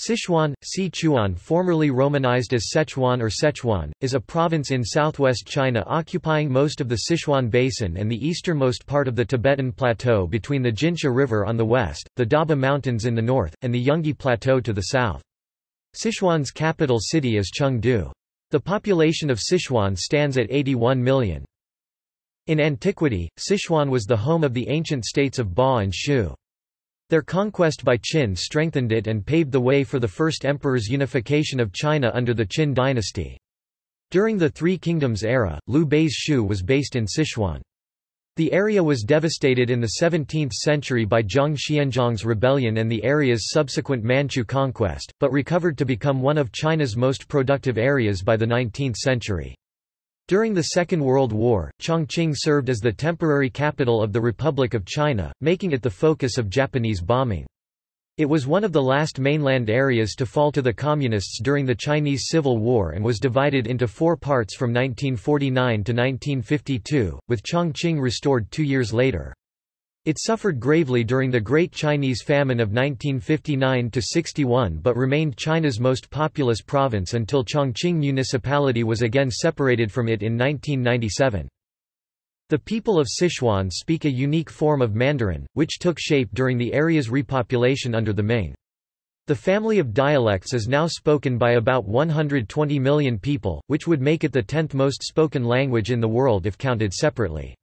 Sichuan, Sichuan formerly romanized as Sichuan or Sichuan, is a province in southwest China occupying most of the Sichuan Basin and the easternmost part of the Tibetan Plateau between the Jinsha River on the west, the Daba Mountains in the north, and the Yungui Plateau to the south. Sichuan's capital city is Chengdu. The population of Sichuan stands at 81 million. In antiquity, Sichuan was the home of the ancient states of Ba and Shu. Their conquest by Qin strengthened it and paved the way for the first emperor's unification of China under the Qin dynasty. During the Three Kingdoms era, Liu Bei's Shu was based in Sichuan. The area was devastated in the 17th century by Zhang Xianzhong's rebellion and the area's subsequent Manchu conquest, but recovered to become one of China's most productive areas by the 19th century. During the Second World War, Chongqing served as the temporary capital of the Republic of China, making it the focus of Japanese bombing. It was one of the last mainland areas to fall to the Communists during the Chinese Civil War and was divided into four parts from 1949 to 1952, with Chongqing restored two years later. It suffered gravely during the Great Chinese Famine of 1959–61 but remained China's most populous province until Chongqing Municipality was again separated from it in 1997. The people of Sichuan speak a unique form of Mandarin, which took shape during the area's repopulation under the Ming. The family of dialects is now spoken by about 120 million people, which would make it the 10th most spoken language in the world if counted separately.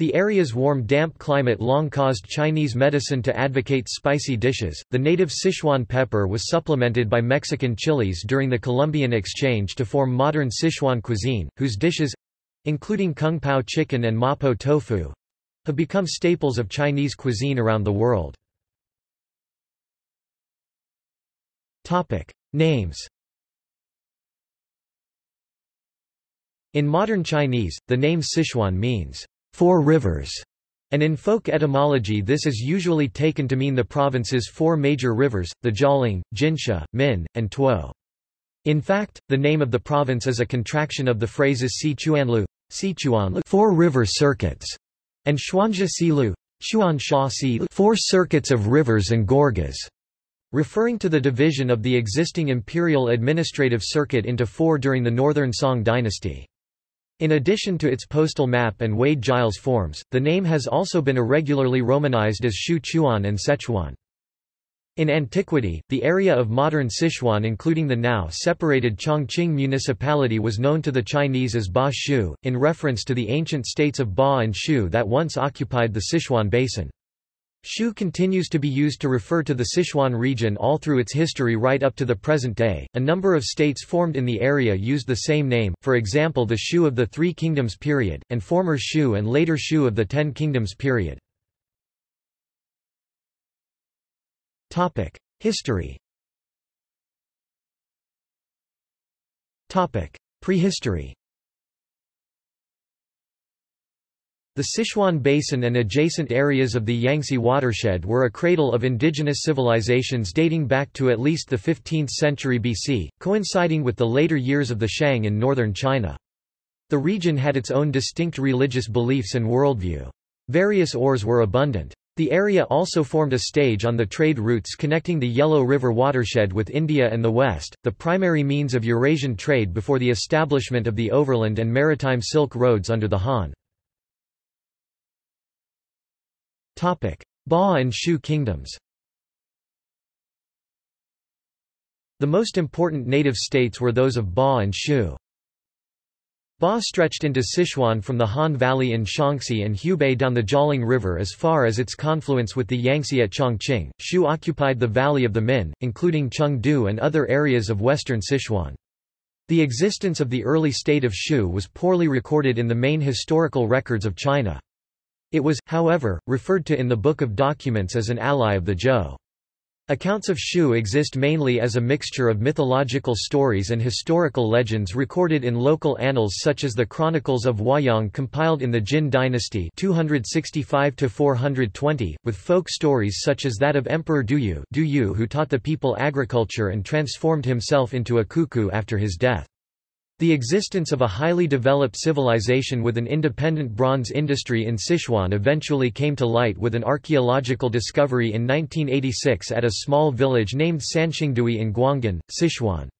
The area's warm damp climate long caused Chinese medicine to advocate spicy dishes. The native Sichuan pepper was supplemented by Mexican chilies during the Columbian exchange to form modern Sichuan cuisine, whose dishes including kung pao chicken and mapo tofu have become staples of Chinese cuisine around the world. Topic: Names In modern Chinese, the name Sichuan means four rivers, and in folk etymology this is usually taken to mean the province's four major rivers, the Jialing, Jinsha, Min, and Tuo. In fact, the name of the province is a contraction of the phrases Sichuanlu, Sichuanlu four river circuits, and Xuanzha Silu, Xuansha Si four circuits of rivers and gorges, referring to the division of the existing imperial administrative circuit into four during the Northern Song dynasty. In addition to its postal map and Wade-Giles forms, the name has also been irregularly romanized as Shu Chuan and Sichuan. In antiquity, the area of modern Sichuan including the now separated Chongqing municipality was known to the Chinese as Ba Shu, in reference to the ancient states of Ba and Shu that once occupied the Sichuan basin. Shu continues to be used to refer to the Sichuan region all through its history right up to the present day. A number of states formed in the area used the same name, for example the Shu of the Three Kingdoms period, and former Shu and later Shu of the Ten Kingdoms period. History Prehistory The Sichuan Basin and adjacent areas of the Yangtze watershed were a cradle of indigenous civilizations dating back to at least the 15th century BC, coinciding with the later years of the Shang in northern China. The region had its own distinct religious beliefs and worldview. Various ores were abundant. The area also formed a stage on the trade routes connecting the Yellow River watershed with India and the West, the primary means of Eurasian trade before the establishment of the overland and maritime Silk Roads under the Han. Ba and Shu kingdoms The most important native states were those of Ba and Shu. Ba stretched into Sichuan from the Han Valley in Shaanxi and Hubei down the Jialing River as far as its confluence with the Yangtze at Chongqing. Shu occupied the valley of the Min, including Chengdu and other areas of western Sichuan. The existence of the early state of Shu was poorly recorded in the main historical records of China. It was, however, referred to in the Book of Documents as an ally of the Zhou. Accounts of Shu exist mainly as a mixture of mythological stories and historical legends recorded in local annals such as the Chronicles of Huayang compiled in the Jin dynasty 265 with folk stories such as that of Emperor Duyu, Duyu who taught the people agriculture and transformed himself into a cuckoo after his death. The existence of a highly developed civilization with an independent bronze industry in Sichuan eventually came to light with an archaeological discovery in 1986 at a small village named Sanxingdui in Guanghan, Sichuan.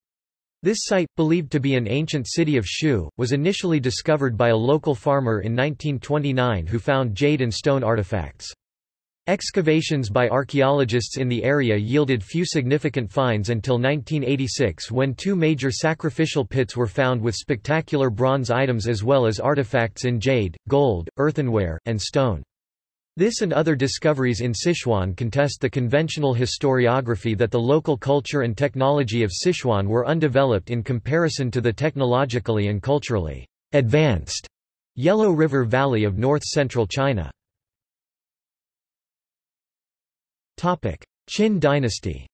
This site, believed to be an ancient city of Shu, was initially discovered by a local farmer in 1929 who found jade and stone artifacts. Excavations by archaeologists in the area yielded few significant finds until 1986 when two major sacrificial pits were found with spectacular bronze items as well as artifacts in jade, gold, earthenware, and stone. This and other discoveries in Sichuan contest the conventional historiography that the local culture and technology of Sichuan were undeveloped in comparison to the technologically and culturally advanced Yellow River Valley of north-central China. Qin dynasty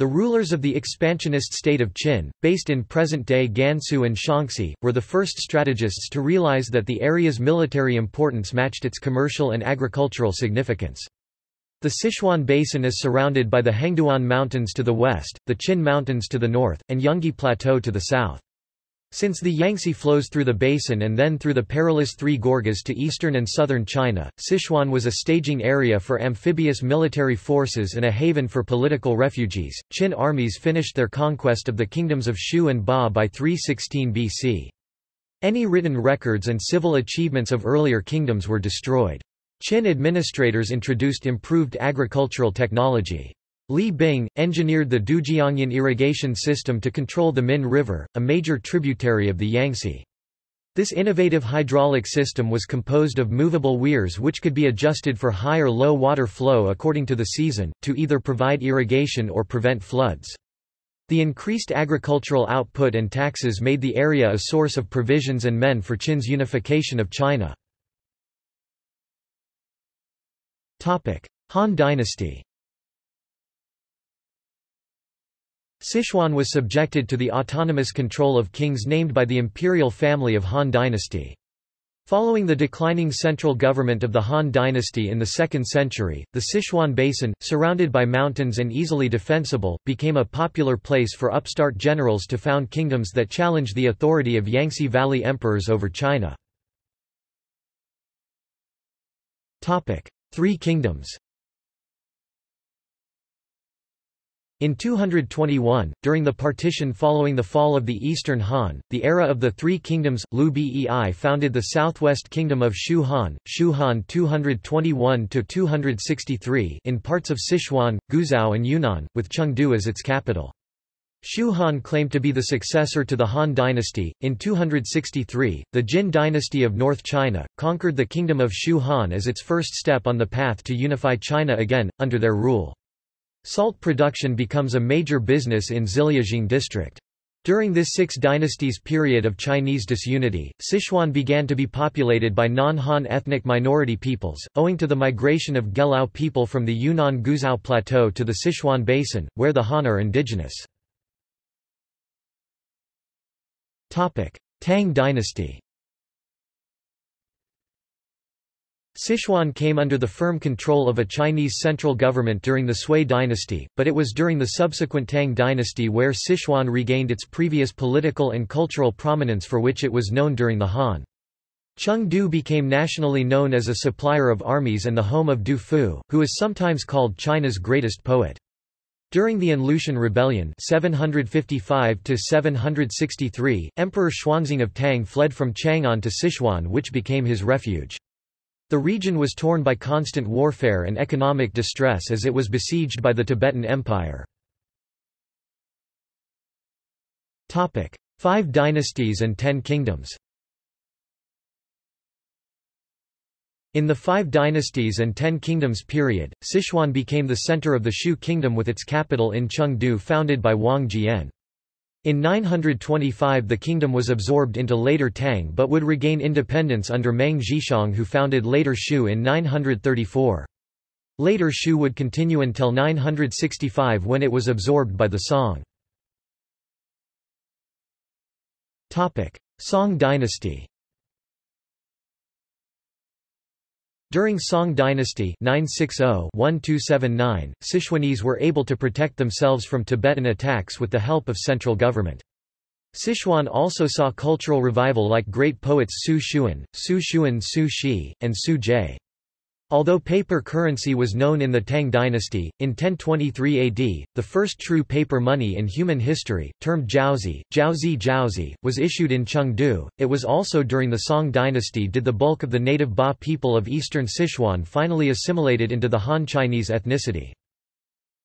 The rulers of the expansionist state of Qin, based in present-day Gansu and Shaanxi, were the first strategists to realize that the area's military importance matched its commercial and agricultural significance. The Sichuan Basin is surrounded by the Hengduan Mountains to the west, the Qin Mountains to the north, and Yungui Plateau to the south. Since the Yangtze flows through the basin and then through the perilous Three Gorges to eastern and southern China, Sichuan was a staging area for amphibious military forces and a haven for political refugees. Qin armies finished their conquest of the kingdoms of Shu and Ba by 316 BC. Any written records and civil achievements of earlier kingdoms were destroyed. Qin administrators introduced improved agricultural technology. Li Bing, engineered the Dujiangyan irrigation system to control the Min River, a major tributary of the Yangtze. This innovative hydraulic system was composed of movable weirs which could be adjusted for high or low water flow according to the season, to either provide irrigation or prevent floods. The increased agricultural output and taxes made the area a source of provisions and men for Qin's unification of China. Han Dynasty Sichuan was subjected to the autonomous control of kings named by the imperial family of Han dynasty. Following the declining central government of the Han dynasty in the 2nd century, the Sichuan Basin, surrounded by mountains and easily defensible, became a popular place for upstart generals to found kingdoms that challenged the authority of Yangtze Valley emperors over China. Three kingdoms In 221, during the partition following the fall of the Eastern Han, the era of the Three Kingdoms, Liu Bei founded the southwest kingdom of Shu Han, Shu Han 221–263 in parts of Sichuan, Guizhou and Yunnan, with Chengdu as its capital. Shu Han claimed to be the successor to the Han dynasty. In 263, the Jin dynasty of North China, conquered the kingdom of Shu Han as its first step on the path to unify China again, under their rule. Salt production becomes a major business in Ziliujing district. During this Six Dynasties period of Chinese disunity, Sichuan began to be populated by non-Han ethnic minority peoples, owing to the migration of Gelao people from the Yunnan Guizhou Plateau to the Sichuan Basin, where the Han are indigenous. Tang dynasty Sichuan came under the firm control of a Chinese central government during the Sui dynasty, but it was during the subsequent Tang dynasty where Sichuan regained its previous political and cultural prominence for which it was known during the Han. Chengdu became nationally known as a supplier of armies and the home of Du Fu, who is sometimes called China's greatest poet. During the An Rebellion 755 Emperor Xuanzong of Tang fled from Chang'an to Sichuan which became his refuge. The region was torn by constant warfare and economic distress as it was besieged by the Tibetan Empire. Five dynasties and ten kingdoms In the Five Dynasties and Ten Kingdoms period, Sichuan became the center of the Shu kingdom with its capital in Chengdu founded by Wang Jian. In 925 the kingdom was absorbed into later Tang but would regain independence under Meng Zhixiang who founded later Shu in 934. Later Shu would continue until 965 when it was absorbed by the Song. Song dynasty During Song dynasty 960-1279, Sichuanese were able to protect themselves from Tibetan attacks with the help of central government. Sichuan also saw cultural revival like great poets Su Xun, Su Xun Su Shi, and Su Zhe. Although paper currency was known in the Tang dynasty, in 1023 AD, the first true paper money in human history, termed jiaozi, jiaozi jiaozi, was issued in Chengdu. It was also during the Song dynasty did the bulk of the native Ba people of eastern Sichuan finally assimilated into the Han Chinese ethnicity.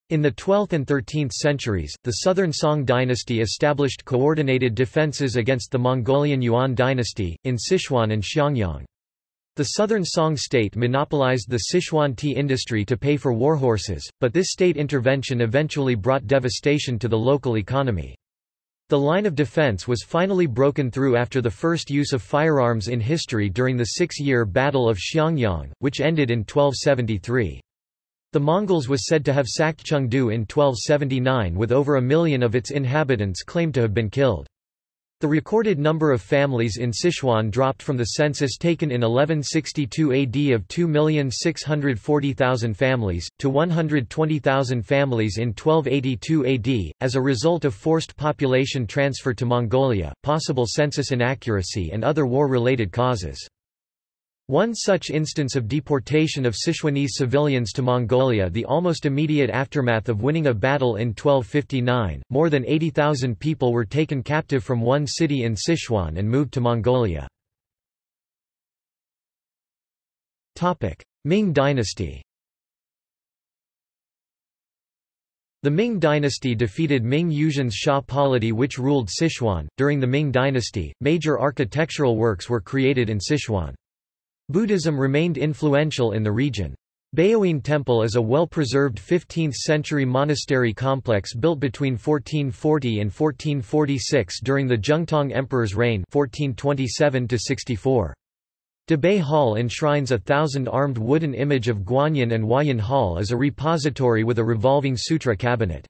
In the 12th and 13th centuries, the southern Song dynasty established coordinated defences against the Mongolian Yuan dynasty, in Sichuan and Xiangyang. The southern Song state monopolized the Sichuan tea industry to pay for warhorses, but this state intervention eventually brought devastation to the local economy. The line of defense was finally broken through after the first use of firearms in history during the six-year Battle of Xiangyang, which ended in 1273. The Mongols was said to have sacked Chengdu in 1279 with over a million of its inhabitants claimed to have been killed. The recorded number of families in Sichuan dropped from the census taken in 1162 AD of 2,640,000 families, to 120,000 families in 1282 AD, as a result of forced population transfer to Mongolia, possible census inaccuracy and other war-related causes. One such instance of deportation of Sichuanese civilians to Mongolia the almost immediate aftermath of winning a battle in 1259, more than 80,000 people were taken captive from one city in Sichuan and moved to Mongolia. Ming dynasty The Ming dynasty defeated Ming Yuzhen's Xia polity which ruled Sichuan. During the Ming dynasty, major architectural works were created in Sichuan. Buddhism remained influential in the region. Baoyuan Temple is a well-preserved 15th-century monastery complex built between 1440 and 1446 during the Zhengtong Emperor's reign 1427 -64. Dabei Hall enshrines a thousand-armed wooden image of Guanyin and Huayan Hall as a repository with a revolving sutra cabinet.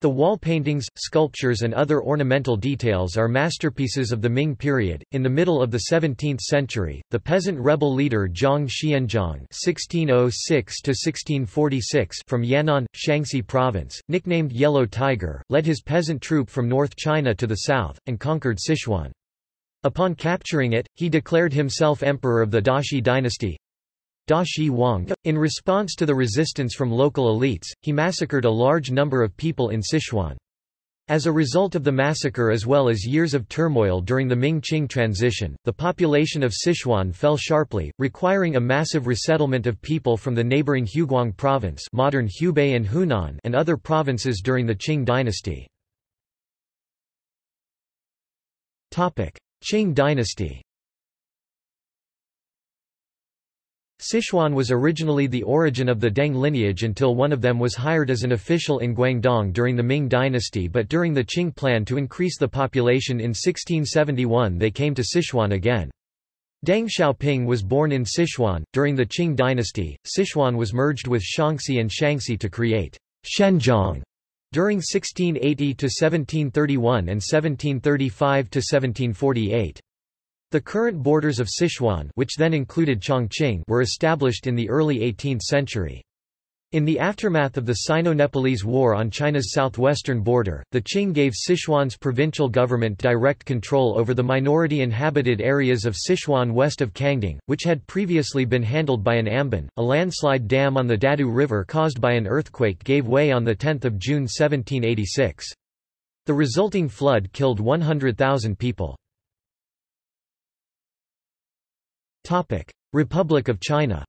The wall paintings, sculptures and other ornamental details are masterpieces of the Ming period. In the middle of the 17th century, the peasant rebel leader Zhang Xianzhong (1606–1646) from Yan'an, Shaanxi province, nicknamed Yellow Tiger, led his peasant troop from North China to the south and conquered Sichuan. Upon capturing it, he declared himself emperor of the Daxi dynasty, Da Shi Wang. In response to the resistance from local elites, he massacred a large number of people in Sichuan. As a result of the massacre as well as years of turmoil during the Ming-Qing transition, the population of Sichuan fell sharply, requiring a massive resettlement of people from the neighboring Huguang province modern Hubei and Hunan and other provinces during the Qing dynasty. Qing dynasty Sichuan was originally the origin of the Deng lineage until one of them was hired as an official in Guangdong during the Ming dynasty but during the Qing plan to increase the population in 1671 they came to Sichuan again. Deng Xiaoping was born in Sichuan. During the Qing dynasty, Sichuan was merged with Shaanxi and Shanxi to create Shenzhong during 1680 to 1731 and 1735 to 1748. The current borders of Sichuan which then included Chongqing were established in the early 18th century. In the aftermath of the Sino-Nepalese War on China's southwestern border, the Qing gave Sichuan's provincial government direct control over the minority-inhabited areas of Sichuan west of Kangding, which had previously been handled by an amban. A landslide dam on the Dadu River caused by an earthquake gave way on 10 June 1786. The resulting flood killed 100,000 people. Republic of China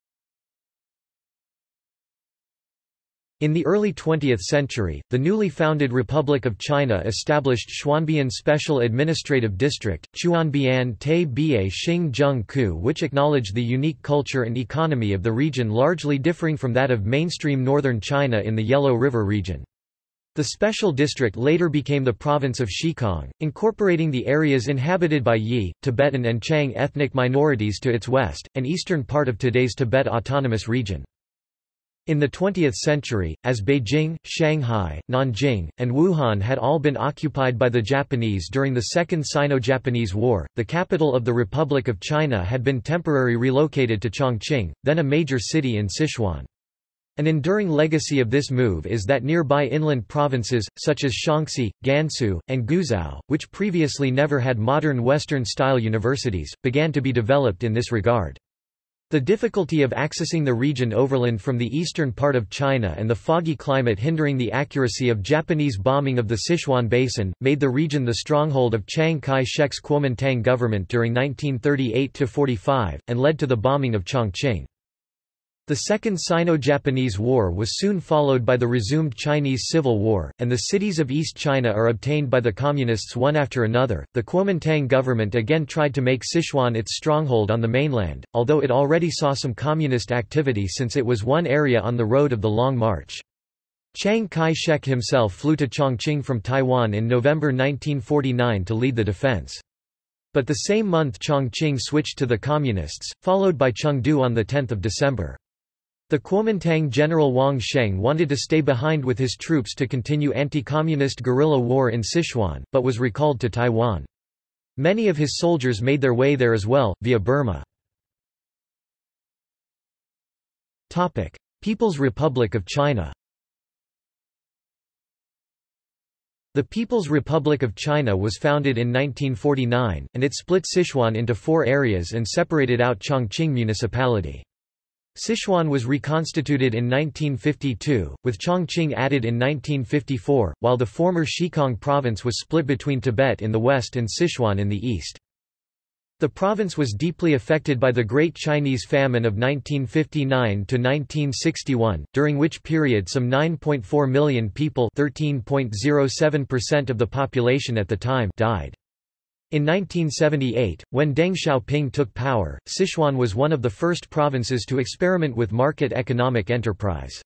In the early 20th century, the newly founded Republic of China established Chuanbian Special Administrative District, Chuanbian Te Bia Xing Zheng Ku which acknowledged the unique culture and economy of the region largely differing from that of mainstream northern China in the Yellow River region. The special district later became the province of Xikang, incorporating the areas inhabited by Yi, Tibetan and Qiang ethnic minorities to its west, and eastern part of today's Tibet Autonomous Region. In the 20th century, as Beijing, Shanghai, Nanjing, and Wuhan had all been occupied by the Japanese during the Second Sino-Japanese War, the capital of the Republic of China had been temporarily relocated to Chongqing, then a major city in Sichuan. An enduring legacy of this move is that nearby inland provinces, such as Shaanxi, Gansu, and Guizhou, which previously never had modern Western-style universities, began to be developed in this regard. The difficulty of accessing the region overland from the eastern part of China and the foggy climate hindering the accuracy of Japanese bombing of the Sichuan Basin, made the region the stronghold of Chiang Kai-shek's Kuomintang government during 1938–45, and led to the bombing of Chongqing. The Second Sino-Japanese War was soon followed by the resumed Chinese Civil War, and the cities of East China are obtained by the Communists one after another. The Kuomintang government again tried to make Sichuan its stronghold on the mainland, although it already saw some communist activity since it was one area on the road of the Long March. Chiang Kai-shek himself flew to Chongqing from Taiwan in November 1949 to lead the defense. But the same month Chongqing switched to the Communists, followed by Chengdu on 10 December. The Kuomintang general Wang Sheng wanted to stay behind with his troops to continue anti-communist guerrilla war in Sichuan, but was recalled to Taiwan. Many of his soldiers made their way there as well, via Burma. People's Republic of China The People's Republic of China was founded in 1949, and it split Sichuan into four areas and separated out Chongqing Municipality. Sichuan was reconstituted in 1952, with Chongqing added in 1954, while the former Xikang province was split between Tibet in the west and Sichuan in the east. The province was deeply affected by the Great Chinese Famine of 1959–1961, during which period some 9.4 million people 13.07% of the population at the time died. In 1978, when Deng Xiaoping took power, Sichuan was one of the first provinces to experiment with market economic enterprise.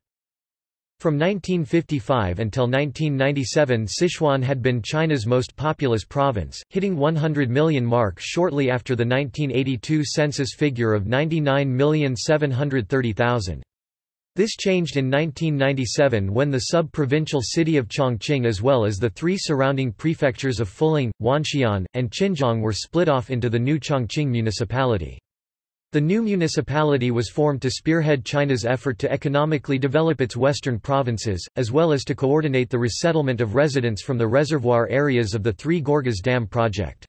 From 1955 until 1997 Sichuan had been China's most populous province, hitting 100 million mark shortly after the 1982 census figure of 99,730,000. This changed in 1997 when the sub-provincial city of Chongqing as well as the three surrounding prefectures of Fuling, Wanxian, and Qianjiang were split off into the new Chongqing municipality. The new municipality was formed to spearhead China's effort to economically develop its western provinces, as well as to coordinate the resettlement of residents from the reservoir areas of the Three Gorges Dam project.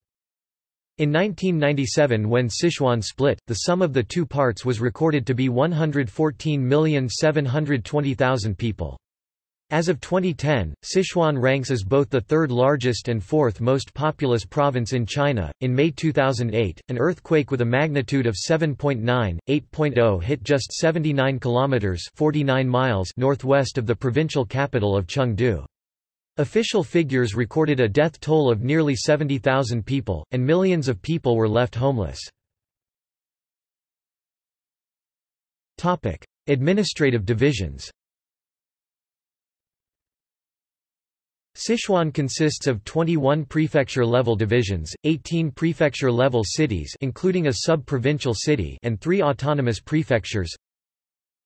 In 1997 when Sichuan split, the sum of the two parts was recorded to be 114,720,000 people. As of 2010, Sichuan ranks as both the third largest and fourth most populous province in China. In May 2008, an earthquake with a magnitude of 7.9, 8.0 hit just 79 kilometers (49 miles) northwest of the provincial capital of Chengdu. Official figures recorded a death toll of nearly 70,000 people, and millions of people were left homeless. Administrative divisions Sichuan consists of 21 prefecture-level divisions, 18 prefecture-level cities including a sub-provincial city and 3 autonomous prefectures,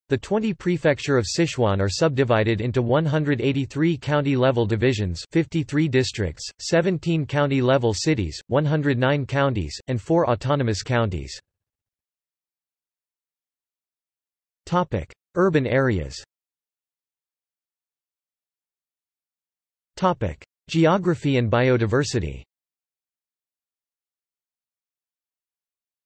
the 20 prefecture of Sichuan are subdivided into 183 county-level divisions 53 districts, 17 county-level cities, 109 counties, and 4 autonomous counties. Urban areas Geography and biodiversity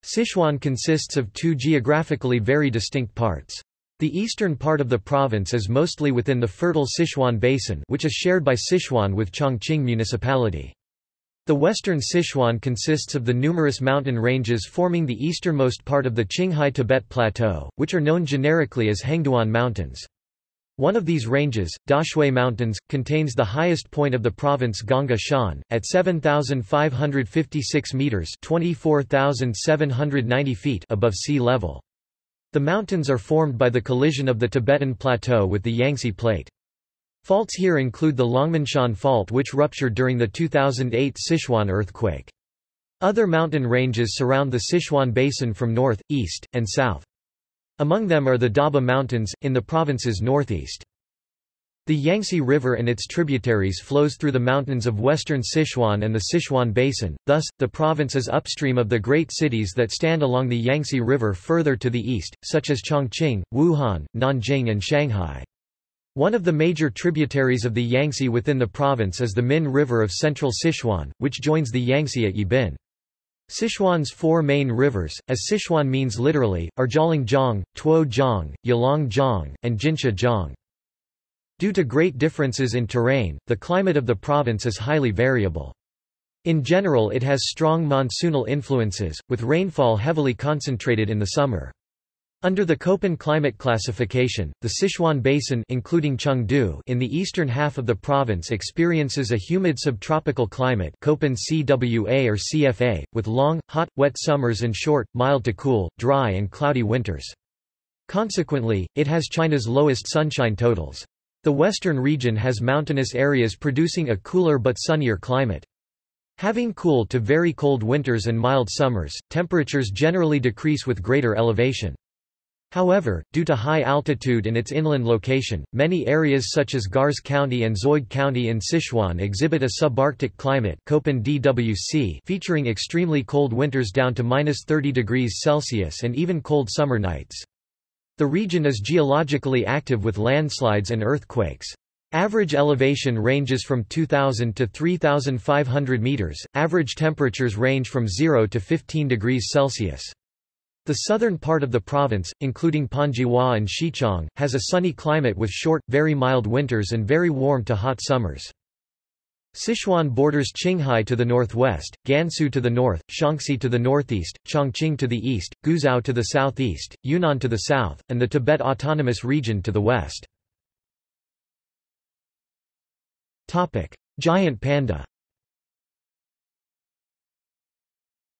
Sichuan consists of two geographically very distinct parts. The eastern part of the province is mostly within the fertile Sichuan Basin which is shared by Sichuan with Chongqing Municipality. The western Sichuan consists of the numerous mountain ranges forming the easternmost part of the Qinghai Tibet Plateau, which are known generically as Hengduan Mountains. One of these ranges, Daxue Mountains, contains the highest point of the province Gongga Shan, at 7,556 metres 24,790 feet above sea level. The mountains are formed by the collision of the Tibetan Plateau with the Yangtze Plate. Faults here include the Longmenshan Fault which ruptured during the 2008 Sichuan earthquake. Other mountain ranges surround the Sichuan Basin from north, east, and south. Among them are the Daba Mountains, in the province's northeast. The Yangtze River and its tributaries flows through the mountains of western Sichuan and the Sichuan Basin, thus, the province is upstream of the great cities that stand along the Yangtze River further to the east, such as Chongqing, Wuhan, Nanjing and Shanghai. One of the major tributaries of the Yangtze within the province is the Min River of central Sichuan, which joins the Yangtze at Yibin. Sichuan's four main rivers, as Sichuan means literally, are Jialing Tuo Jiang, Yalong Jiang, and Jinsha Jiang. Due to great differences in terrain, the climate of the province is highly variable. In general it has strong monsoonal influences, with rainfall heavily concentrated in the summer. Under the Köppen climate classification, the Sichuan Basin including Chengdu in the eastern half of the province experiences a humid subtropical climate Köppen CWA or CFA, with long, hot, wet summers and short, mild to cool, dry and cloudy winters. Consequently, it has China's lowest sunshine totals. The western region has mountainous areas producing a cooler but sunnier climate. Having cool to very cold winters and mild summers, temperatures generally decrease with greater elevation. However, due to high altitude and its inland location, many areas such as Gars County and Zoid County in Sichuan exhibit a subarctic climate DWC featuring extremely cold winters down to minus 30 degrees Celsius and even cold summer nights. The region is geologically active with landslides and earthquakes. Average elevation ranges from 2,000 to 3,500 meters, average temperatures range from 0 to 15 degrees Celsius. The southern part of the province, including Panzhihua and Xichang, has a sunny climate with short, very mild winters and very warm to hot summers. Sichuan borders Qinghai to the northwest, Gansu to the north, Shaanxi to the northeast, Chongqing to the east, Guizhou to the southeast, Yunnan to the south, and the Tibet Autonomous Region to the west. Giant panda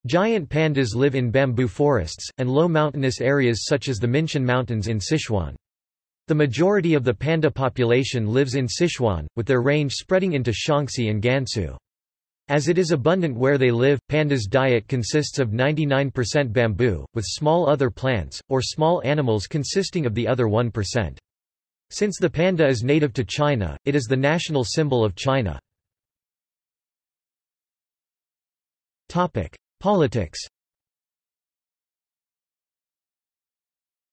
Giant pandas live in bamboo forests, and low mountainous areas such as the Minshan Mountains in Sichuan. The majority of the panda population lives in Sichuan, with their range spreading into Shaanxi and Gansu. As it is abundant where they live, pandas' diet consists of 99% bamboo, with small other plants, or small animals consisting of the other 1%. Since the panda is native to China, it is the national symbol of China. Politics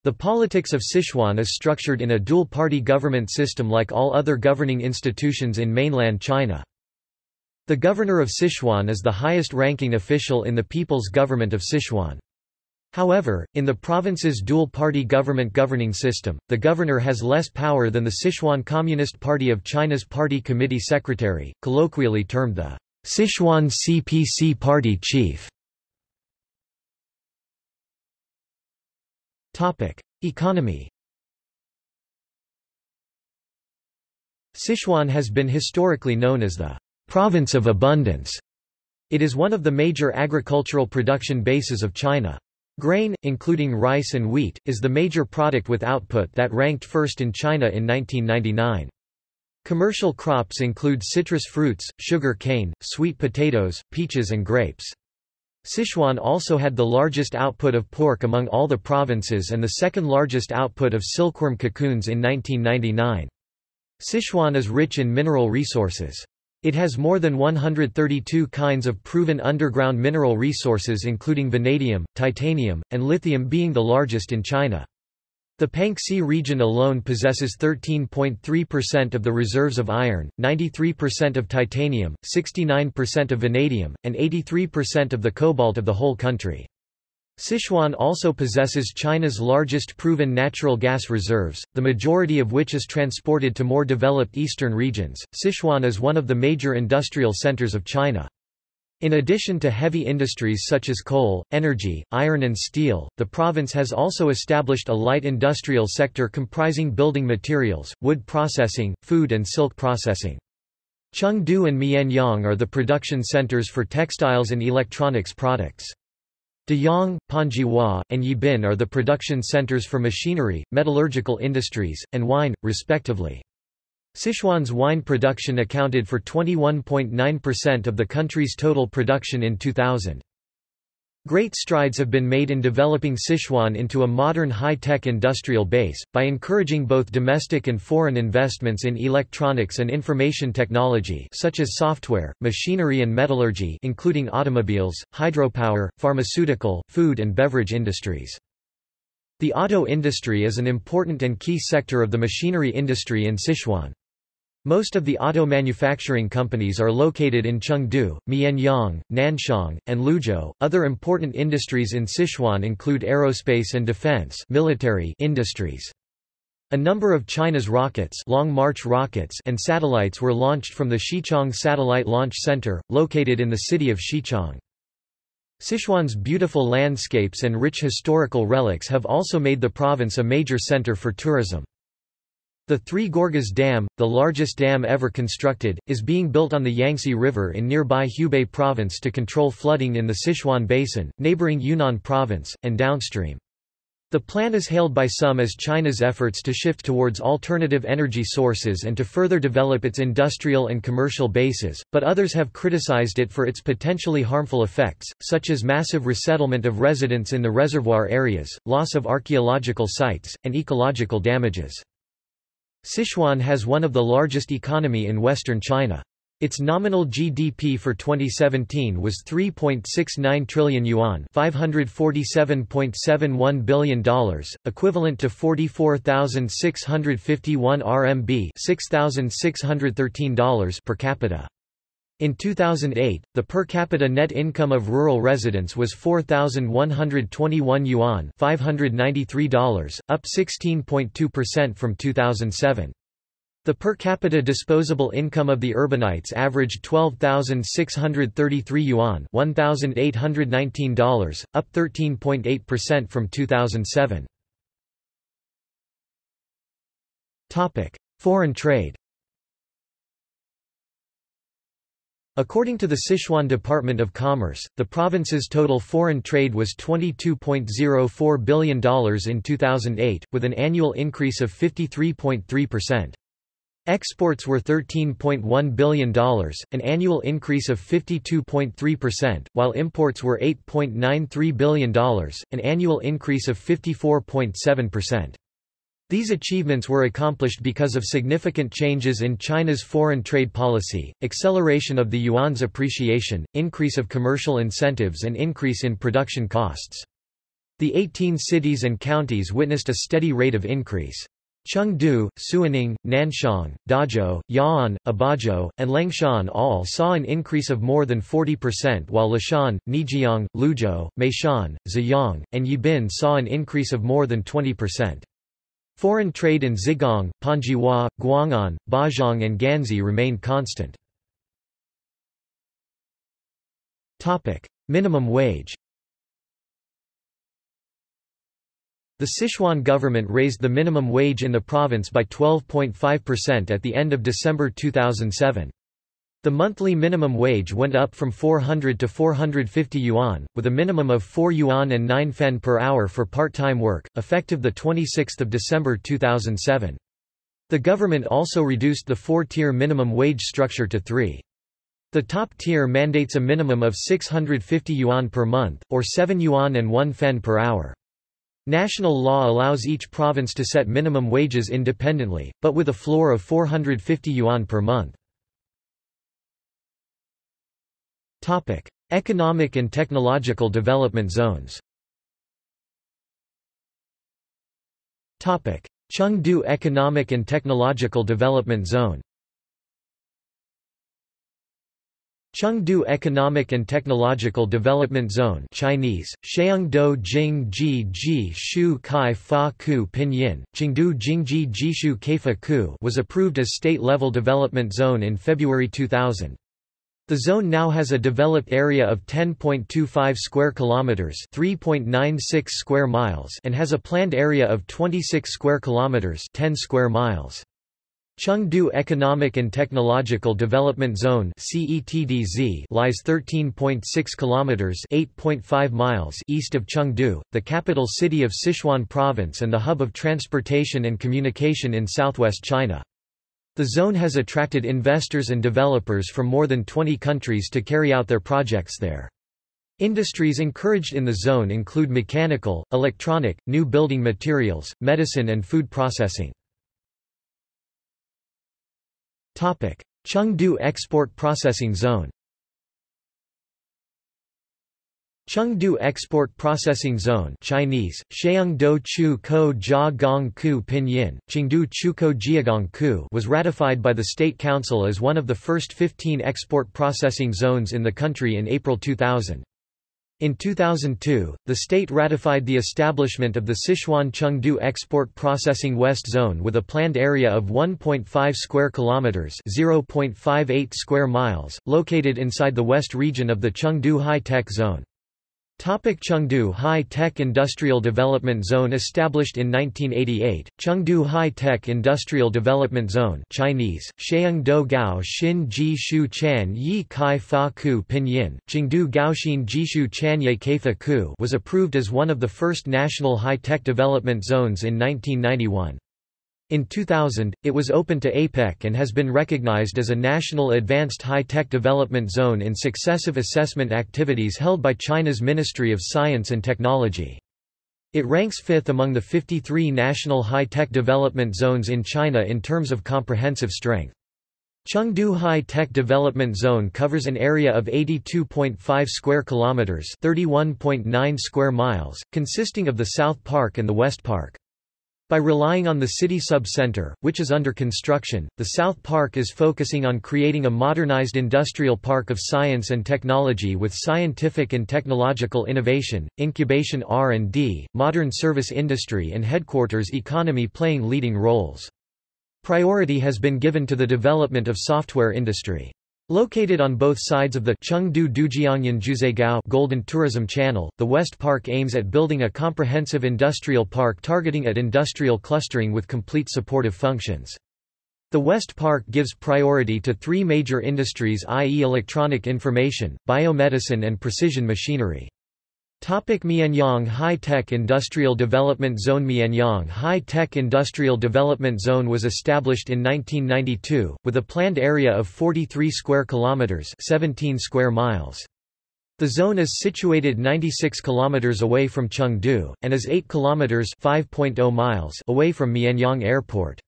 The politics of Sichuan is structured in a dual-party government system like all other governing institutions in mainland China. The governor of Sichuan is the highest-ranking official in the People's Government of Sichuan. However, in the province's dual-party government governing system, the governor has less power than the Sichuan Communist Party of China's party committee secretary, colloquially termed the Sichuan CPC party chief. Economy. Sichuan has been historically known as the province of abundance. It is one of the major agricultural production bases of China. Grain, including rice and wheat, is the major product with output that ranked first in China in 1999. Commercial crops include citrus fruits, sugar cane, sweet potatoes, peaches and grapes. Sichuan also had the largest output of pork among all the provinces and the second largest output of silkworm cocoons in 1999. Sichuan is rich in mineral resources. It has more than 132 kinds of proven underground mineral resources including vanadium, titanium, and lithium being the largest in China. The Panxi region alone possesses 13.3% of the reserves of iron, 93% of titanium, 69% of vanadium, and 83% of the cobalt of the whole country. Sichuan also possesses China's largest proven natural gas reserves, the majority of which is transported to more developed eastern regions. Sichuan is one of the major industrial centers of China. In addition to heavy industries such as coal, energy, iron and steel, the province has also established a light industrial sector comprising building materials, wood processing, food and silk processing. Chengdu and Mianyang are the production centers for textiles and electronics products. Deyang, Panzhihua, and Yibin are the production centers for machinery, metallurgical industries, and wine, respectively. Sichuan's wine production accounted for 21.9% of the country's total production in 2000. Great strides have been made in developing Sichuan into a modern high-tech industrial base, by encouraging both domestic and foreign investments in electronics and information technology such as software, machinery and metallurgy including automobiles, hydropower, pharmaceutical, food and beverage industries. The auto industry is an important and key sector of the machinery industry in Sichuan. Most of the auto manufacturing companies are located in Chengdu, Mianyang, Nanchong, and Luzhou. Other important industries in Sichuan include aerospace and defense military industries. A number of China's rockets, Long March rockets and satellites were launched from the Xichang Satellite Launch Center, located in the city of Xichang. Sichuan's beautiful landscapes and rich historical relics have also made the province a major center for tourism. The Three Gorges Dam, the largest dam ever constructed, is being built on the Yangtze River in nearby Hubei province to control flooding in the Sichuan Basin, neighboring Yunnan province, and downstream. The plan is hailed by some as China's efforts to shift towards alternative energy sources and to further develop its industrial and commercial bases, but others have criticized it for its potentially harmful effects, such as massive resettlement of residents in the reservoir areas, loss of archaeological sites, and ecological damages. Sichuan has one of the largest economy in western China. Its nominal GDP for 2017 was 3.69 trillion yuan, $547.71 billion, equivalent to 44,651 RMB, $6,613 per capita. In 2008, the per capita net income of rural residents was 4,121 yuan $593, up 16.2% from 2007. The per capita disposable income of the urbanites averaged 12,633 yuan $1,819, up 13.8% from 2007. Foreign trade According to the Sichuan Department of Commerce, the province's total foreign trade was $22.04 billion in 2008, with an annual increase of 53.3%. Exports were $13.1 billion, an annual increase of 52.3%, while imports were $8.93 billion, an annual increase of 54.7%. These achievements were accomplished because of significant changes in China's foreign trade policy, acceleration of the yuan's appreciation, increase of commercial incentives and increase in production costs. The 18 cities and counties witnessed a steady rate of increase. Chengdu, Suining, Nanchong, Dazhou, Ya'an, Abajo, and Liangshan all saw an increase of more than 40% while Leshan, Neijiang, Luzhou, Meishan, Ziyang, and Yibin saw an increase of more than 20%. Foreign trade in Zigong, Panzhihua, Guang'an, Bazhong and Ganzi remained constant. Minimum wage The Sichuan government raised the minimum wage in the province by 12.5% at the end of December 2007. The monthly minimum wage went up from 400 to 450 yuan, with a minimum of 4 yuan and 9 fen per hour for part-time work, effective 26 December 2007. The government also reduced the four-tier minimum wage structure to three. The top tier mandates a minimum of 650 yuan per month, or 7 yuan and 1 fen per hour. National law allows each province to set minimum wages independently, but with a floor of 450 yuan per month. Topic: Economic and technological development zones. Topic: Chengdu Economic and Technological Development Zone. Chengdu Economic and Technological Development Zone Chinese, Sheungdo Jing Ji Shu Kai Fa Ku Pinyin, Chengdu Jingji Jishu Keifa Ku was approved as state-level development zone in February 2000. The zone now has a developed area of 10.25 square kilometers, 3.96 square miles, and has a planned area of 26 square kilometers, 10 square miles. Chengdu Economic and Technological Development Zone (CETDZ) lies 13.6 kilometers (8.5 miles) east of Chengdu, the capital city of Sichuan province and the hub of transportation and communication in southwest China. The zone has attracted investors and developers from more than 20 countries to carry out their projects there. Industries encouraged in the zone include mechanical, electronic, new building materials, medicine and food processing. Chengdu Export Processing Zone Chengdu Export Processing Zone Chinese, Chu Ko Jia Gong Ku Pinyin, Chengdu Chuko Jiagong Ku was ratified by the State Council as one of the first 15 export processing zones in the country in April 2000. In 2002, the state ratified the establishment of the Sichuan Chengdu Export Processing West Zone with a planned area of 1.5 square kilometers, 0.58 square miles, located inside the west region of the Chengdu High-Tech Zone. Topic Chengdu High-Tech Industrial Development Zone Established in 1988, Chengdu High-Tech Industrial Development Zone Chinese, Sheungdo Gao Xin Ji Shu Chan Yi Kai Fa Ku Pinyin, Chengdu Gaoxin Jishu Chanye Keifa Ku was approved as one of the first national high-tech development zones in 1991. In 2000, it was open to APEC and has been recognized as a National Advanced High-Tech Development Zone in successive assessment activities held by China's Ministry of Science and Technology. It ranks fifth among the 53 national high-tech development zones in China in terms of comprehensive strength. Chengdu High-Tech Development Zone covers an area of 82.5 square kilometers, 31.9 square miles, consisting of the South Park and the West Park. By relying on the city sub-center, which is under construction, the South Park is focusing on creating a modernized industrial park of science and technology with scientific and technological innovation, incubation R&D, modern service industry and headquarters economy playing leading roles. Priority has been given to the development of software industry. Located on both sides of the Chengdu Dujiangyan Jiuzhaigou Golden Tourism Channel, the West Park aims at building a comprehensive industrial park targeting at industrial clustering with complete supportive functions. The West Park gives priority to three major industries i.e. electronic information, biomedicine and precision machinery. Topic Mianyang High-Tech Industrial Development Zone Mianyang High-Tech Industrial Development Zone was established in 1992, with a planned area of 43 square kilometers 17 square miles. The zone is situated 96 kilometers away from Chengdu, and is 8 kilometers 5.0 miles away from Mianyang Airport.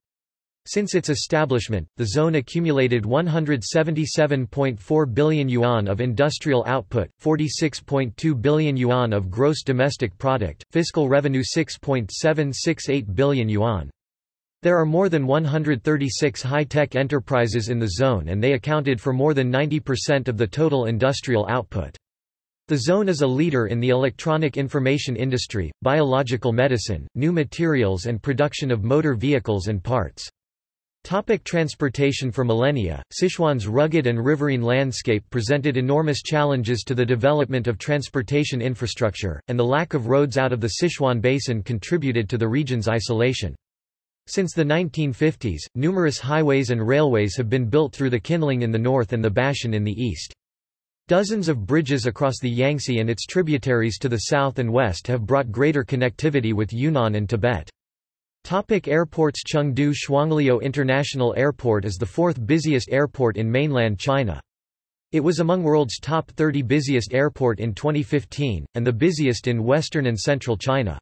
Since its establishment, the zone accumulated 177.4 billion yuan of industrial output, 46.2 billion yuan of gross domestic product, fiscal revenue 6.768 billion yuan. There are more than 136 high-tech enterprises in the zone and they accounted for more than 90% of the total industrial output. The zone is a leader in the electronic information industry, biological medicine, new materials and production of motor vehicles and parts. Topic transportation For millennia, Sichuan's rugged and riverine landscape presented enormous challenges to the development of transportation infrastructure, and the lack of roads out of the Sichuan basin contributed to the region's isolation. Since the 1950s, numerous highways and railways have been built through the Qinling in the north and the Bashan in the east. Dozens of bridges across the Yangtze and its tributaries to the south and west have brought greater connectivity with Yunnan and Tibet. Topic airports Chengdu Shuangliu International Airport is the fourth busiest airport in mainland China. It was among world's top 30 busiest airport in 2015, and the busiest in western and central China.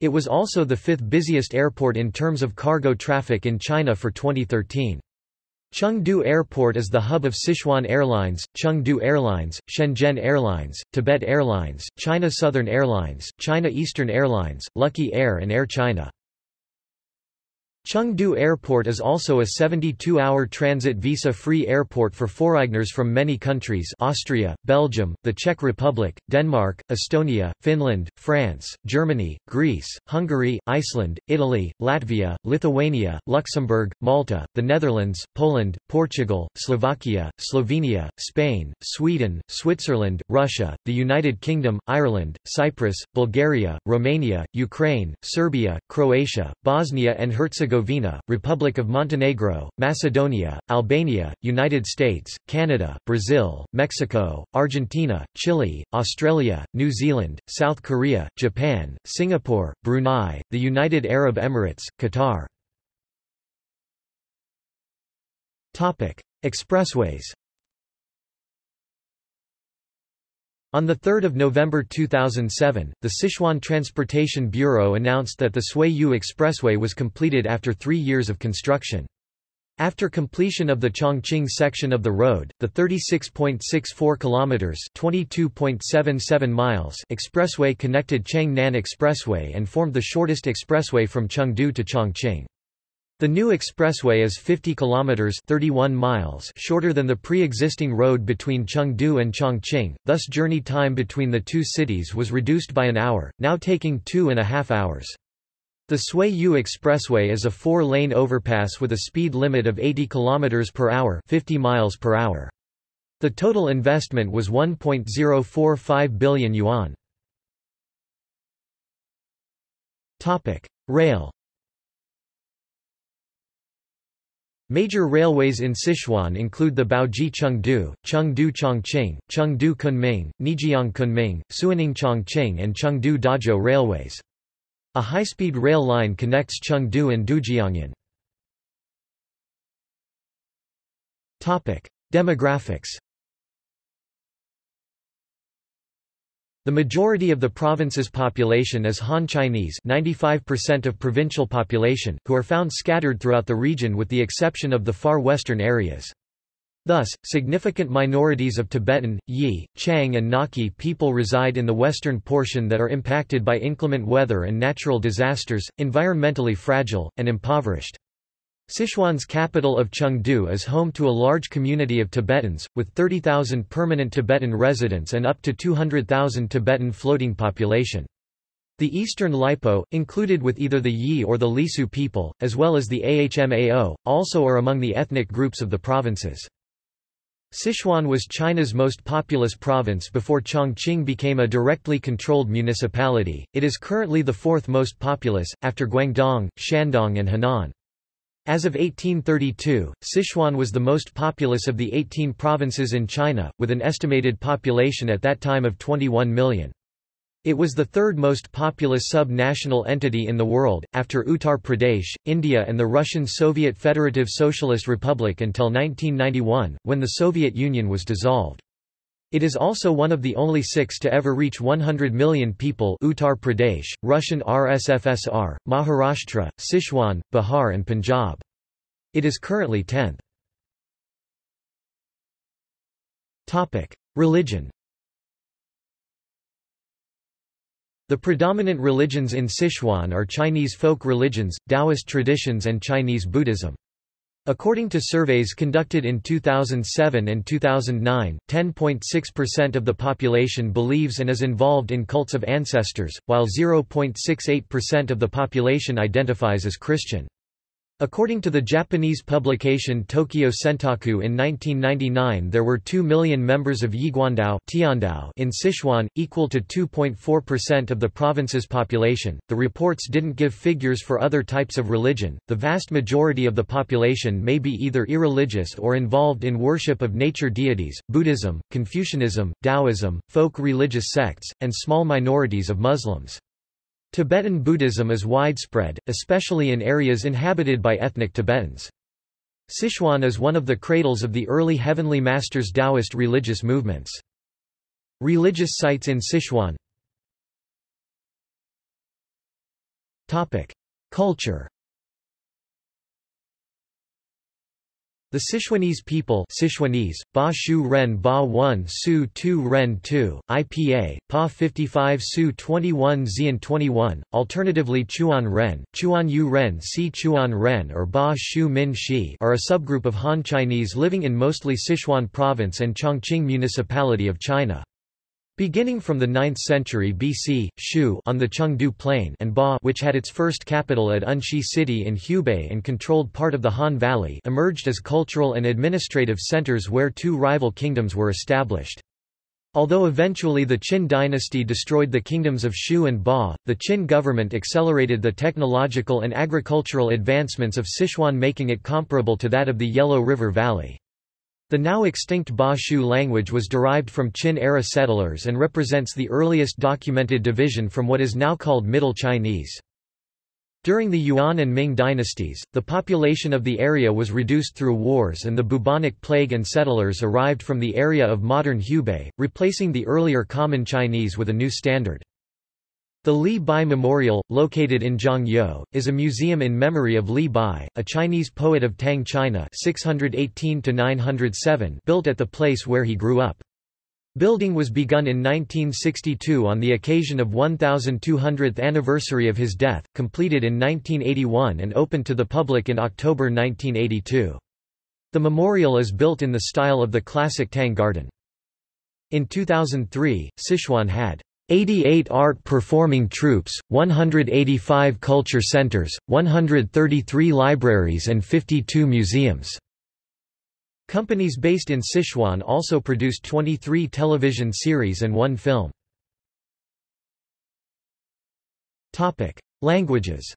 It was also the fifth busiest airport in terms of cargo traffic in China for 2013. Chengdu Airport is the hub of Sichuan Airlines, Chengdu Airlines, Shenzhen Airlines, Tibet Airlines, China Southern Airlines, China Eastern Airlines, Lucky Air and Air China. Chengdu Airport is also a 72-hour transit visa-free airport for foreigners from many countries Austria, Belgium, the Czech Republic, Denmark, Estonia, Finland, France, Germany, Greece, Hungary, Iceland, Italy, Latvia, Lithuania, Luxembourg, Malta, the Netherlands, Poland, Portugal, Slovakia, Slovenia, Spain, Sweden, Switzerland, Russia, the United Kingdom, Ireland, Cyprus, Bulgaria, Romania, Ukraine, Serbia, Croatia, Bosnia and Herzegovina Herzegovina, Republic of Montenegro, Macedonia, Albania, United States, Canada, Brazil, Mexico, Argentina, Chile, Australia, New Zealand, South Korea, Japan, Singapore, Brunei, the United Arab Emirates, Qatar. Expressways On 3 November 2007, the Sichuan Transportation Bureau announced that the Sui-Yu Expressway was completed after three years of construction. After completion of the Chongqing section of the road, the 36.64 kilometers (22.77 miles) expressway connected Chengnan Expressway and formed the shortest expressway from Chengdu to Chongqing. The new expressway is 50 kilometers 31 miles shorter than the pre-existing road between Chengdu and Chongqing, thus journey time between the two cities was reduced by an hour, now taking two and a half hours. The Sui-Yu Expressway is a four-lane overpass with a speed limit of 80 km per hour 50 miles per hour. The total investment was 1.045 billion yuan. Rail Major railways in Sichuan include the Baoji Chengdu, Chengdu Chongqing, Chengdu Kunming, Neijiang Kunming, Suining Chongqing and Chengdu Dazhou railways. A high-speed rail line connects Chengdu and Dujiangyan. Demographics The majority of the province's population is Han Chinese 95% of provincial population, who are found scattered throughout the region with the exception of the far western areas. Thus, significant minorities of Tibetan, Yi, Qiang and Naki people reside in the western portion that are impacted by inclement weather and natural disasters, environmentally fragile, and impoverished. Sichuan's capital of Chengdu is home to a large community of Tibetans, with 30,000 permanent Tibetan residents and up to 200,000 Tibetan floating population. The Eastern Lipo, included with either the Yi or the Lisu people, as well as the Ahmao, also are among the ethnic groups of the provinces. Sichuan was China's most populous province before Chongqing became a directly controlled municipality. It is currently the fourth most populous, after Guangdong, Shandong and Henan. As of 1832, Sichuan was the most populous of the 18 provinces in China, with an estimated population at that time of 21 million. It was the third most populous sub-national entity in the world, after Uttar Pradesh, India and the Russian Soviet Federative Socialist Republic until 1991, when the Soviet Union was dissolved. It is also one of the only six to ever reach 100 million people Uttar Pradesh, Russian RSFSR, Maharashtra, Sichuan, Bihar and Punjab. It is currently 10th. Religion The predominant religions in Sichuan are Chinese folk religions, Taoist traditions and Chinese Buddhism. According to surveys conducted in 2007 and 2009, 10.6% of the population believes and is involved in cults of ancestors, while 0.68% of the population identifies as Christian. According to the Japanese publication Tokyo Sentaku in 1999 there were 2 million members of Yiguandao in Sichuan, equal to 2.4% of the province's population. The reports didn't give figures for other types of religion. The vast majority of the population may be either irreligious or involved in worship of nature deities, Buddhism, Confucianism, Taoism, folk religious sects, and small minorities of Muslims. Tibetan Buddhism is widespread, especially in areas inhabited by ethnic Tibetans. Sichuan is one of the cradles of the early Heavenly Masters Taoist religious movements. Religious sites in Sichuan Culture The Sichuanese people Sichuanese, Ba Shu Ren Ba 1 Su 2 Ren 2, IPA, Pa 55 Su 21 Xian 21, alternatively Chuan Ren, Chuan Yu Ren Si Chuan Ren or Ba Shu Min Shi are a subgroup of Han Chinese living in mostly Sichuan province and Chongqing municipality of China. Beginning from the 9th century BC, Shu on the Chengdu Plain and Ba which had its first capital at Enshi city in Hubei and controlled part of the Han Valley emerged as cultural and administrative centers where two rival kingdoms were established. Although eventually the Qin dynasty destroyed the kingdoms of Shu and Ba, the Qin government accelerated the technological and agricultural advancements of Sichuan making it comparable to that of the Yellow River Valley. The now extinct Ba Shu language was derived from Qin-era settlers and represents the earliest documented division from what is now called Middle Chinese. During the Yuan and Ming dynasties, the population of the area was reduced through wars and the bubonic plague and settlers arrived from the area of modern Hubei, replacing the earlier common Chinese with a new standard. The Li Bai Memorial, located in Zhongyou, is a museum in memory of Li Bai, a Chinese poet of Tang China 618 built at the place where he grew up. Building was begun in 1962 on the occasion of 1200th anniversary of his death, completed in 1981 and opened to the public in October 1982. The memorial is built in the style of the classic Tang Garden. In 2003, Sichuan had 88 art performing troupes, 185 culture centers, 133 libraries and 52 museums. Companies based in Sichuan also produced 23 television series and one film. Languages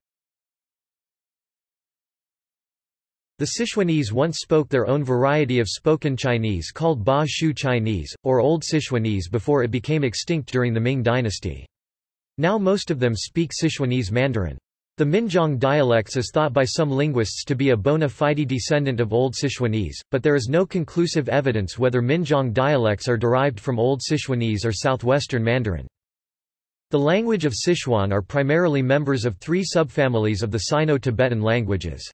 The Sichuanese once spoke their own variety of spoken Chinese called Ba Shu Chinese, or Old Sichuanese before it became extinct during the Ming dynasty. Now most of them speak Sichuanese Mandarin. The Minjiang dialects is thought by some linguists to be a bona fide descendant of Old Sichuanese, but there is no conclusive evidence whether Minjiang dialects are derived from Old Sichuanese or Southwestern Mandarin. The language of Sichuan are primarily members of three subfamilies of the Sino-Tibetan languages.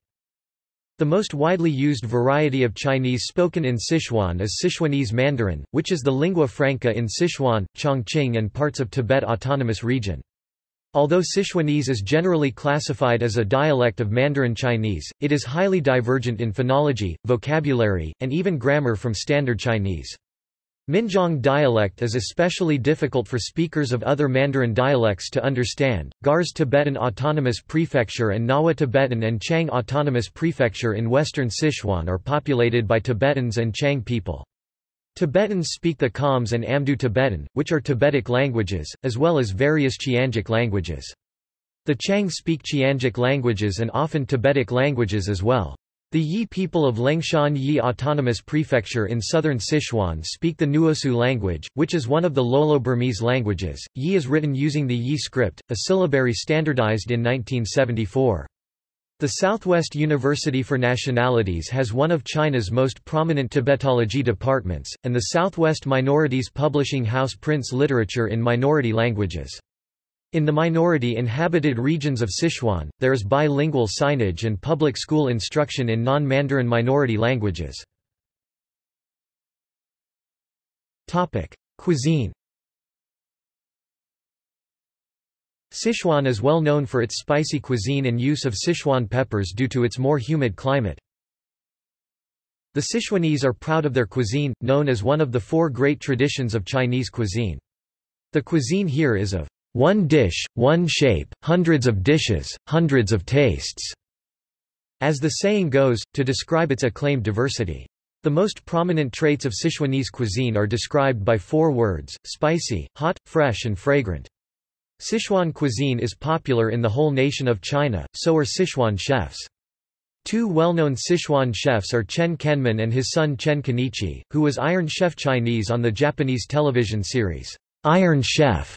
The most widely used variety of Chinese spoken in Sichuan is Sichuanese Mandarin, which is the lingua franca in Sichuan, Chongqing and parts of Tibet Autonomous Region. Although Sichuanese is generally classified as a dialect of Mandarin Chinese, it is highly divergent in phonology, vocabulary, and even grammar from Standard Chinese. Minjiang dialect is especially difficult for speakers of other Mandarin dialects to understand. Gars Tibetan Autonomous Prefecture and Ngawa Tibetan and Qiang Autonomous Prefecture in western Sichuan are populated by Tibetans and Qiang people. Tibetans speak the Khams and Amdo Tibetan, which are Tibetic languages, as well as various Qiangic languages. The Qiang speak Qiangic languages and often Tibetic languages as well. The Yi people of Liangshan Yi Autonomous Prefecture in southern Sichuan speak the Nuosu language, which is one of the Lolo-Burmese languages. Yi is written using the Yi script, a syllabary standardized in 1974. The Southwest University for Nationalities has one of China's most prominent Tibetology departments, and the Southwest Minorities Publishing House prints literature in minority languages. In the minority-inhabited regions of Sichuan, there is bilingual signage and public school instruction in non-Mandarin minority languages. Cuisine Sichuan is well known for its spicy cuisine and use of Sichuan peppers due to its more humid climate. The Sichuanese are proud of their cuisine, known as one of the four great traditions of Chinese cuisine. The cuisine here is of one dish, one shape, hundreds of dishes, hundreds of tastes, as the saying goes, to describe its acclaimed diversity. The most prominent traits of Sichuanese cuisine are described by four words, spicy, hot, fresh and fragrant. Sichuan cuisine is popular in the whole nation of China, so are Sichuan chefs. Two well-known Sichuan chefs are Chen Kenmin and his son Chen Kenichi, who was Iron Chef Chinese on the Japanese television series, Iron Chef.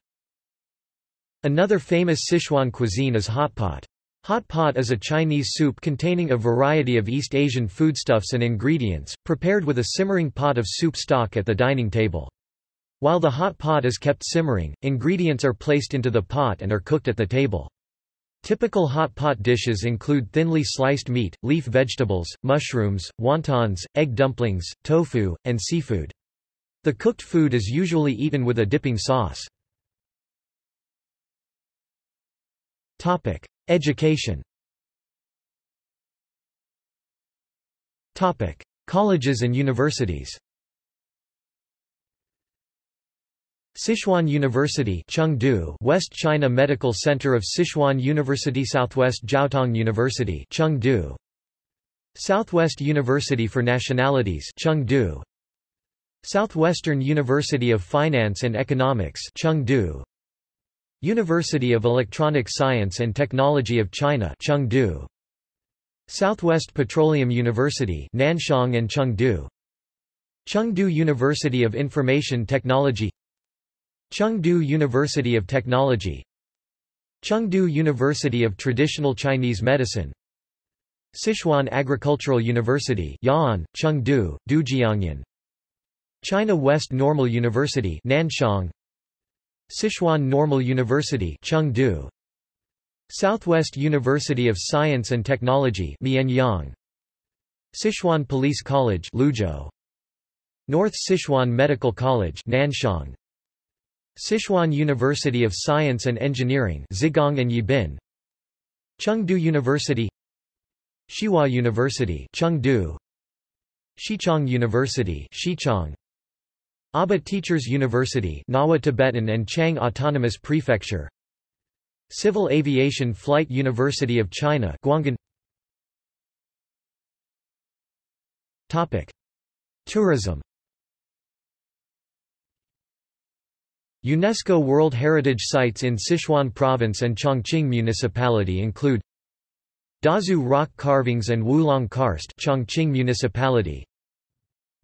Another famous Sichuan cuisine is hot pot. Hot pot is a Chinese soup containing a variety of East Asian foodstuffs and ingredients, prepared with a simmering pot of soup stock at the dining table. While the hot pot is kept simmering, ingredients are placed into the pot and are cooked at the table. Typical hot pot dishes include thinly sliced meat, leaf vegetables, mushrooms, wontons, egg dumplings, tofu, and seafood. The cooked food is usually eaten with a dipping sauce. Topic: Education. Topic: Colleges and universities. Sichuan University Chengdu West China Medical Center of Sichuan University Southwest Jiaotong University Chengdu. Southwest University for Nationalities Chengdu. Southwestern University of Finance and Economics Chengdu University of Electronic Science and Technology of China Chengdu. Southwest Petroleum University Nanchong and Chengdu. Chengdu University of Information Technology. Chengdu University of Technology. Chengdu University of Traditional Chinese Medicine. Sichuan Agricultural University Ya'an, Chengdu, Dujiangyan. China West Normal University Nanchong Sichuan Normal University Chengdu. Southwest University of Science and Technology Mianyang. Sichuan Police College Luzhou. North Sichuan Medical College Nanchong Sichuan University of Science and Engineering Zigong and Yibin. Chengdu University. Xihua University Chengdu. Xichang University Xichang Aba Teachers University Ngawa Tibetan and Qiang Autonomous Prefecture. Civil Aviation Flight University of China Guanghan Topic. Tourism. UNESCO World Heritage Sites in Sichuan Province and Chongqing Municipality include Dazu Rock Carvings and Wulong Karst Chongqing Municipality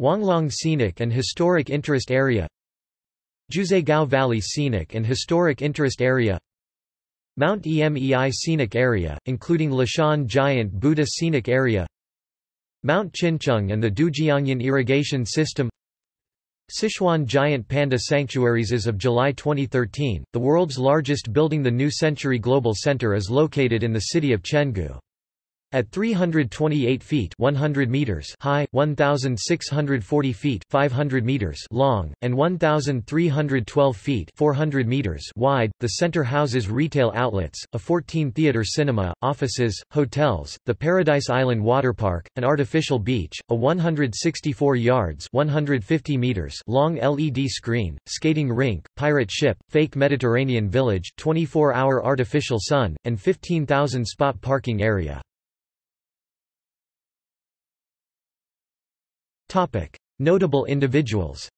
Huanglong Scenic and Historic Interest Area Jiuzhaigou Valley Scenic and Historic Interest Area Mount Emei Scenic Area, including Leshan Giant Buddha Scenic Area Mount Qingcheng and the Dujiangyan Irrigation System Sichuan Giant Panda Sanctuaries As of July 2013, the world's largest building the New Century Global Center is located in the city of Chengdu. At 328 feet 100 meters high, 1,640 feet 500 meters long, and 1,312 feet 400 meters wide, the center houses retail outlets, a 14-theater cinema, offices, hotels, the Paradise Island Water Park, an artificial beach, a 164 yards 150 meters long LED screen, skating rink, pirate ship, fake Mediterranean village 24-hour artificial sun, and 15,000 spot parking area. Notable individuals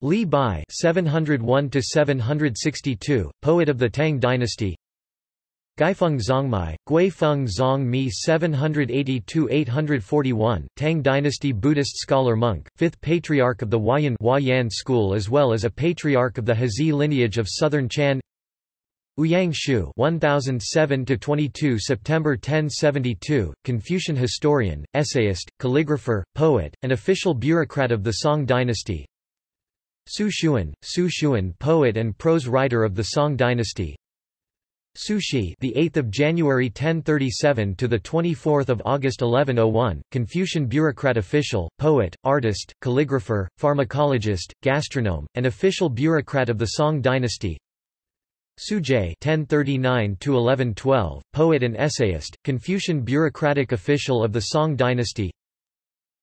Li Bai 701 762 poet of the Tang dynasty. Guifeng Zongmai, Guifeng Zongmi 782-841, Tang dynasty Buddhist scholar monk, fifth patriarch of the Huayan, Huayan school as well as a patriarch of the Heze lineage of southern Chan Ouyang Xiu 1007 22 September 1072 Confucian historian essayist calligrapher poet and official bureaucrat of the Song dynasty. Su Xun Su Xun poet and prose writer of the Song dynasty. Su Shi the 8th of January 1037 to the 24th of August 1101 Confucian bureaucrat official poet artist calligrapher pharmacologist gastronome and official bureaucrat of the Song dynasty Su Zhe (1039–1112), poet and essayist, Confucian bureaucratic official of the Song dynasty.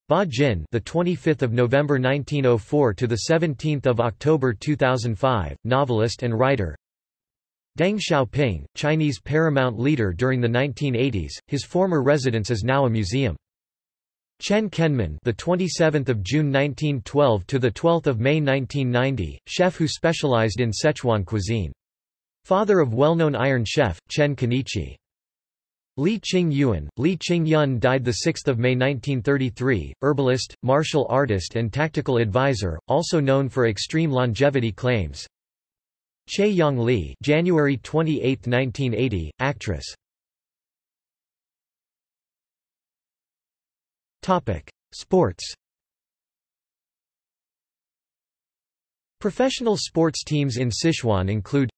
Ba Jin, the 25th of November 1904 to the 17th of October 2005, novelist and writer. Deng Xiaoping, Chinese paramount leader during the 1980s. His former residence is now a museum. Chen Kenmin, the 27th of June 1912 to the 12th of May 1990, chef who specialized in Sichuan cuisine. Father of well-known Iron Chef, Chen Kenichi. Li Qing Yuan, Li Qing Yun died 6 May 1933, herbalist, martial artist and tactical advisor, also known for extreme longevity claims. Che Yang Li January 28, 1980, actress. Sports Professional sports teams in Sichuan include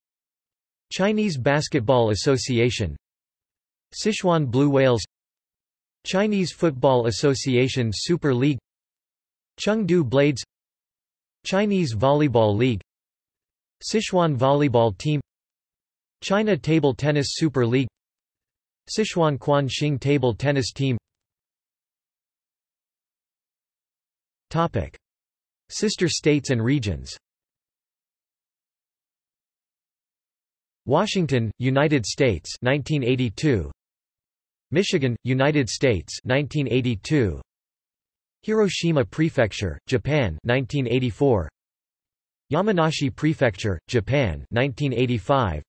Chinese Basketball Association. Sichuan Blue Whales. Chinese Football Association Super League. Chengdu Blades. Chinese Volleyball League. Sichuan Volleyball Team. China Table Tennis Super League. Sichuan Quan Xing Table Tennis Team. Topic. Sister states and regions Washington, United States 1982 Michigan, United States 1982 Hiroshima Prefecture, Japan 1984 Yamanashi Prefecture, Japan 1985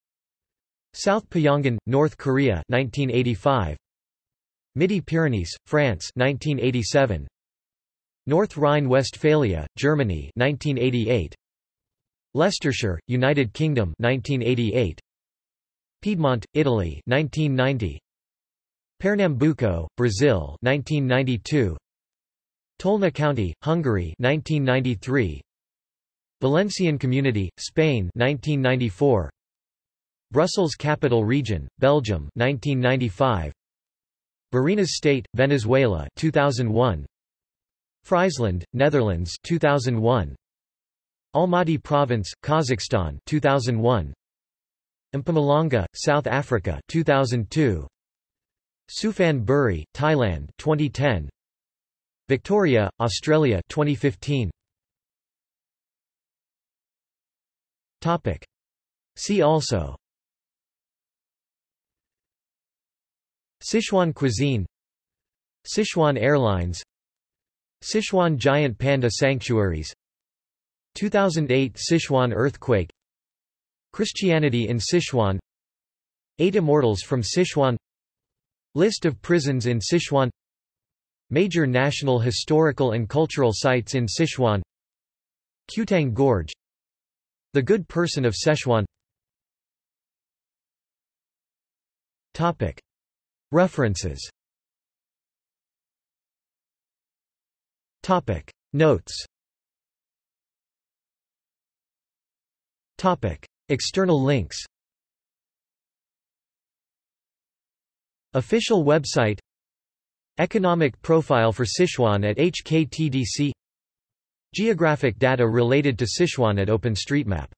South Pyongan, North Korea 1985 Midi-Pyrenees, France 1987 North Rhine-Westphalia, Germany 1988 Leicestershire, United Kingdom 1988. Piedmont, Italy 1990. Pernambuco, Brazil 1992. Tolna County, Hungary 1993. Valencian Community, Spain 1994. Brussels Capital Region, Belgium 1995. Barinas State, Venezuela 2001. Friesland, Netherlands 2001. Almaty Province, Kazakhstan 2001. Mpumalanga, South Africa 2002. Suphan Buri, Thailand 2010. Victoria, Australia 2015. Topic. See also Sichuan cuisine Sichuan Airlines Sichuan giant panda sanctuaries 2008 Sichuan earthquake Christianity in Sichuan. Eight Immortals from Sichuan. List of prisons in Sichuan. Major national historical and cultural sites in Sichuan. Qutang Gorge. The Good Person of Sichuan. References. Topic. Notes External links. Official website. Economic profile for Sichuan at HKTDC Geographic data related to Sichuan at OpenStreetMap